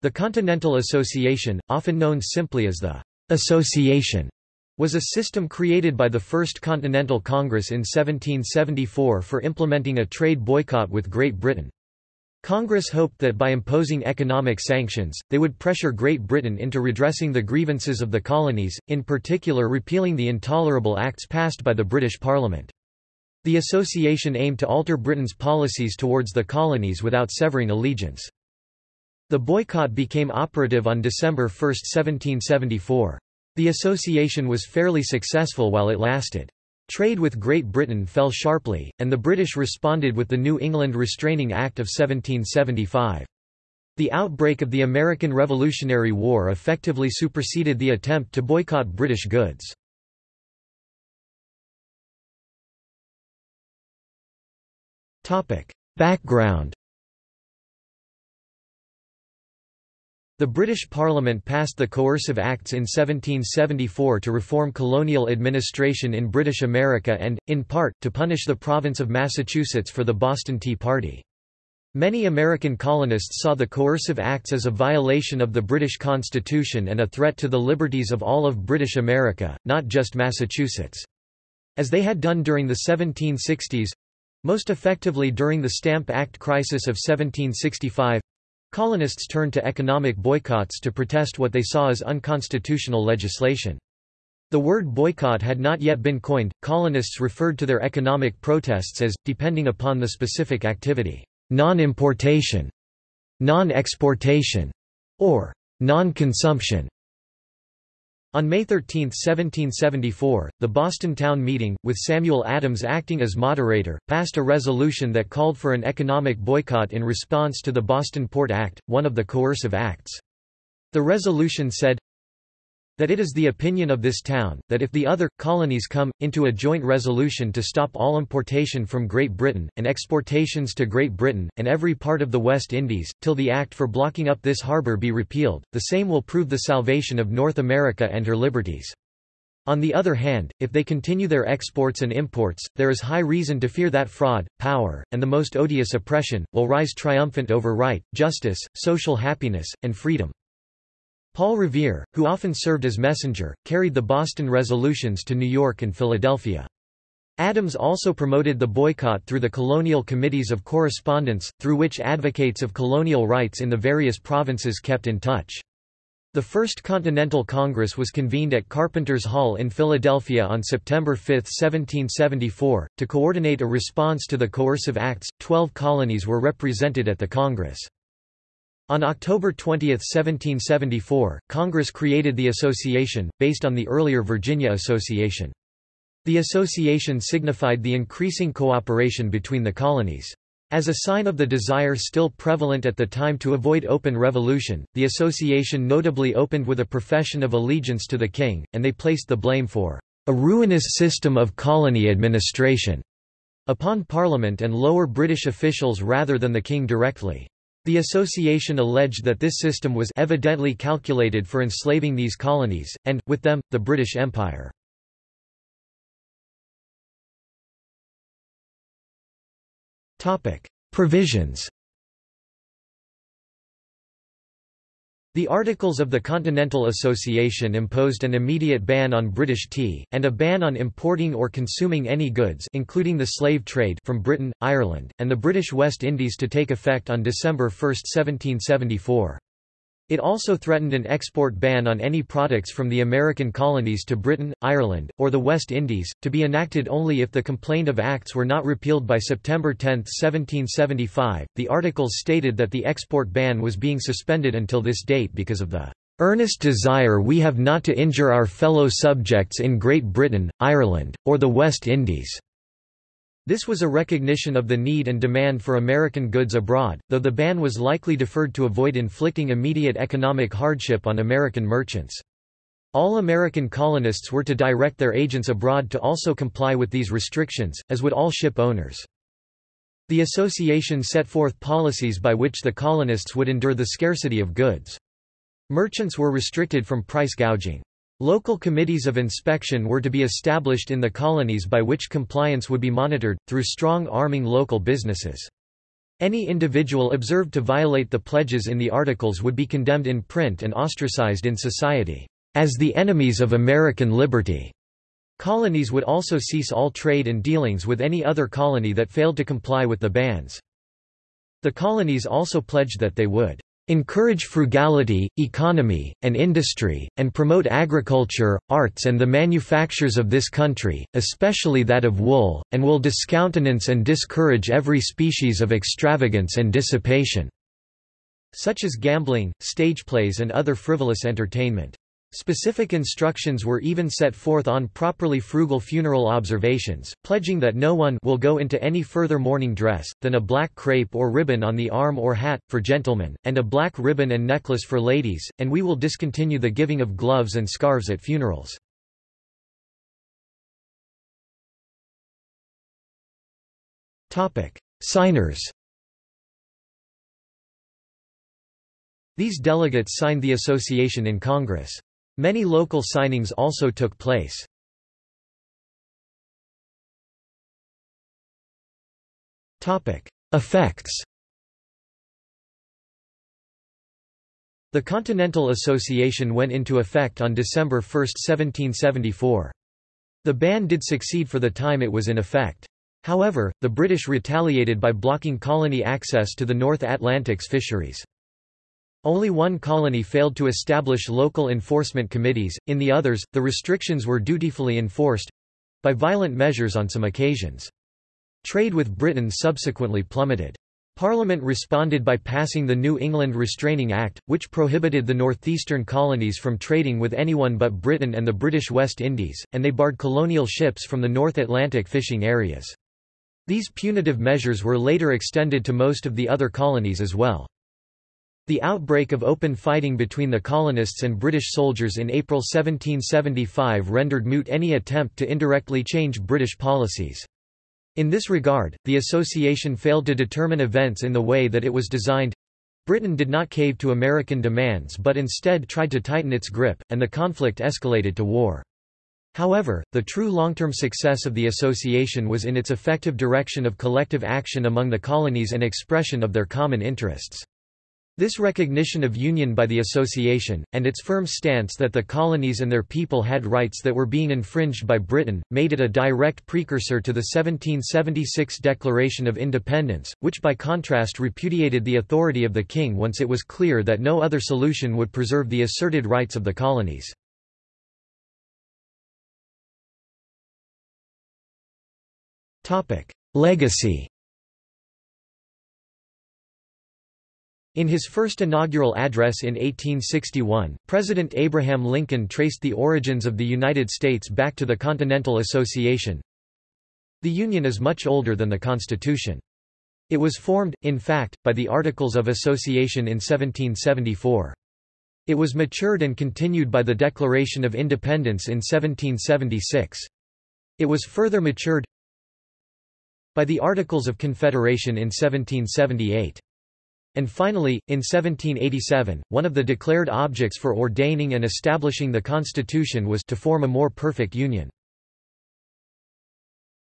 The Continental Association, often known simply as the Association, was a system created by the First Continental Congress in 1774 for implementing a trade boycott with Great Britain. Congress hoped that by imposing economic sanctions, they would pressure Great Britain into redressing the grievances of the colonies, in particular repealing the intolerable acts passed by the British Parliament. The association aimed to alter Britain's policies towards the colonies without severing allegiance. The boycott became operative on December 1, 1774. The association was fairly successful while it lasted. Trade with Great Britain fell sharply, and the British responded with the New England Restraining Act of 1775. The outbreak of the American Revolutionary War effectively superseded the attempt to boycott British goods. Background The British Parliament passed the Coercive Acts in 1774 to reform colonial administration in British America and, in part, to punish the province of Massachusetts for the Boston Tea Party. Many American colonists saw the Coercive Acts as a violation of the British Constitution and a threat to the liberties of all of British America, not just Massachusetts. As they had done during the 1760s—most effectively during the Stamp Act crisis of 1765, Colonists turned to economic boycotts to protest what they saw as unconstitutional legislation. The word boycott had not yet been coined, colonists referred to their economic protests as, depending upon the specific activity, non-importation, non-exportation, or non-consumption. On May 13, 1774, the Boston Town Meeting, with Samuel Adams acting as moderator, passed a resolution that called for an economic boycott in response to the Boston Port Act, one of the coercive acts. The resolution said, that it is the opinion of this town, that if the other, colonies come, into a joint resolution to stop all importation from Great Britain, and exportations to Great Britain, and every part of the West Indies, till the act for blocking up this harbour be repealed, the same will prove the salvation of North America and her liberties. On the other hand, if they continue their exports and imports, there is high reason to fear that fraud, power, and the most odious oppression, will rise triumphant over right, justice, social happiness, and freedom. Paul Revere, who often served as messenger, carried the Boston resolutions to New York and Philadelphia. Adams also promoted the boycott through the colonial committees of correspondence, through which advocates of colonial rights in the various provinces kept in touch. The First Continental Congress was convened at Carpenter's Hall in Philadelphia on September 5, 1774, to coordinate a response to the coercive acts. Twelve colonies were represented at the Congress. On October 20, 1774, Congress created the association, based on the earlier Virginia Association. The association signified the increasing cooperation between the colonies. As a sign of the desire still prevalent at the time to avoid open revolution, the association notably opened with a profession of allegiance to the king, and they placed the blame for a ruinous system of colony administration upon Parliament and lower British officials rather than the king directly. The association alleged that this system was evidently calculated for enslaving these colonies, and, with them, the British Empire. Provisions The Articles of the Continental Association imposed an immediate ban on British tea, and a ban on importing or consuming any goods including the slave trade from Britain, Ireland, and the British West Indies to take effect on December 1, 1774. It also threatened an export ban on any products from the American colonies to Britain, Ireland, or the West Indies, to be enacted only if the complaint of acts were not repealed by September 10, 1775. The articles stated that the export ban was being suspended until this date because of the earnest desire we have not to injure our fellow subjects in Great Britain, Ireland, or the West Indies. This was a recognition of the need and demand for American goods abroad, though the ban was likely deferred to avoid inflicting immediate economic hardship on American merchants. All American colonists were to direct their agents abroad to also comply with these restrictions, as would all ship owners. The association set forth policies by which the colonists would endure the scarcity of goods. Merchants were restricted from price gouging. Local committees of inspection were to be established in the colonies by which compliance would be monitored, through strong arming local businesses. Any individual observed to violate the pledges in the articles would be condemned in print and ostracized in society, as the enemies of American liberty. Colonies would also cease all trade and dealings with any other colony that failed to comply with the bans. The colonies also pledged that they would encourage frugality, economy, and industry, and promote agriculture, arts and the manufactures of this country, especially that of wool, and will discountenance and discourage every species of extravagance and dissipation", such as gambling, stage plays and other frivolous entertainment. Specific instructions were even set forth on properly frugal funeral observations, pledging that no one will go into any further mourning dress, than a black crape or ribbon on the arm or hat, for gentlemen, and a black ribbon and necklace for ladies, and we will discontinue the giving of gloves and scarves at funerals. Signers These delegates signed the association in Congress. Many local signings also took place. Effects The Continental Association went into effect on December 1, 1774. The ban did succeed for the time it was in effect. However, the British retaliated by blocking colony access to the North Atlantic's fisheries. Only one colony failed to establish local enforcement committees, in the others, the restrictions were dutifully enforced—by violent measures on some occasions. Trade with Britain subsequently plummeted. Parliament responded by passing the New England Restraining Act, which prohibited the northeastern colonies from trading with anyone but Britain and the British West Indies, and they barred colonial ships from the North Atlantic fishing areas. These punitive measures were later extended to most of the other colonies as well. The outbreak of open fighting between the colonists and British soldiers in April 1775 rendered moot any attempt to indirectly change British policies. In this regard, the association failed to determine events in the way that it was designed. Britain did not cave to American demands but instead tried to tighten its grip, and the conflict escalated to war. However, the true long-term success of the association was in its effective direction of collective action among the colonies and expression of their common interests. This recognition of union by the association, and its firm stance that the colonies and their people had rights that were being infringed by Britain, made it a direct precursor to the 1776 Declaration of Independence, which by contrast repudiated the authority of the king once it was clear that no other solution would preserve the asserted rights of the colonies. Legacy In his first inaugural address in 1861, President Abraham Lincoln traced the origins of the United States back to the Continental Association. The Union is much older than the Constitution. It was formed, in fact, by the Articles of Association in 1774. It was matured and continued by the Declaration of Independence in 1776. It was further matured by the Articles of Confederation in 1778. And finally, in 1787, one of the declared objects for ordaining and establishing the Constitution was to form a more perfect union.